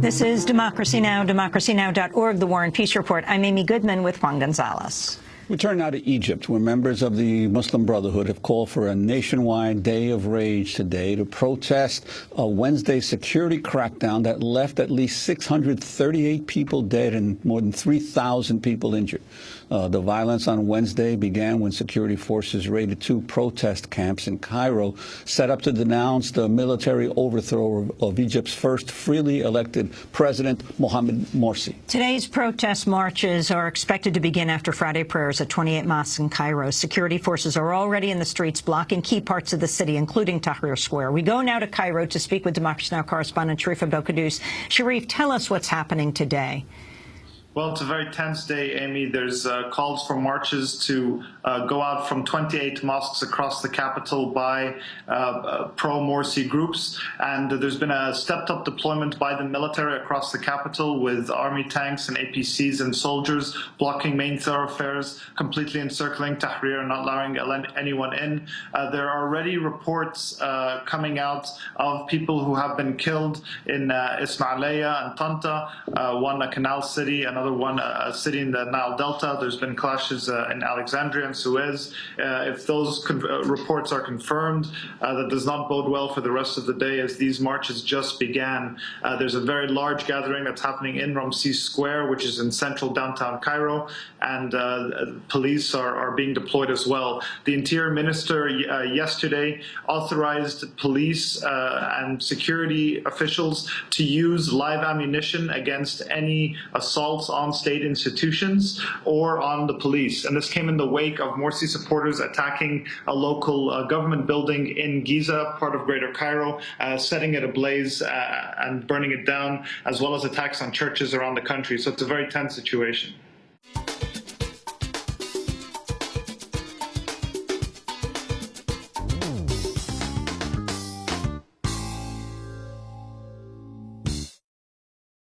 This is Democracy Now!, democracynow.org, The War and Peace Report. I'm Amy Goodman with Juan Gonzalez. We turn now to Egypt, where members of the Muslim Brotherhood have called for a nationwide day of rage today to protest a Wednesday security crackdown that left at least 638 people dead and more than 3,000 people injured. Uh, the violence on Wednesday began when security forces raided two protest camps in Cairo, set up to denounce the military overthrow of, of Egypt's first freely elected president, Mohamed Morsi. Today's protest marches are expected to begin after Friday prayers at 28 mosques in Cairo. Security forces are already in the streets blocking key parts of the city, including Tahrir Square. We go now to Cairo to speak with Democracy Now! correspondent Sharif Abdel Sharif, tell us what's happening today. Well, it's a very tense day, Amy. There's uh, calls for marches to uh, go out from 28 mosques across the capital by uh, uh pro-Morsi groups. And there's been a stepped-up deployment by the military across the capital with army tanks and APCs and soldiers blocking main thoroughfares, completely encircling Tahrir, and not allowing anyone in. Uh, there are already reports uh, coming out of people who have been killed in Ismailia and Tanta, one a canal city, and another one, a city in the Nile Delta. There's been clashes uh, in Alexandria and Suez. Uh, if those uh, reports are confirmed, that does not bode well for the rest of the day as these marches just began. there's a very large gathering that's happening in Ramses Square, which is in central downtown Cairo, and police are, are being deployed as well. The Interior Minister yesterday authorized police and security officials to use live ammunition against any assaults on state institutions or on the police. And this came in the wake of Morsi supporters attacking a local uh, government building in Giza, part of Greater Cairo, uh, setting it ablaze uh, and burning it down, as well as attacks on churches around the country. So it's a very tense situation.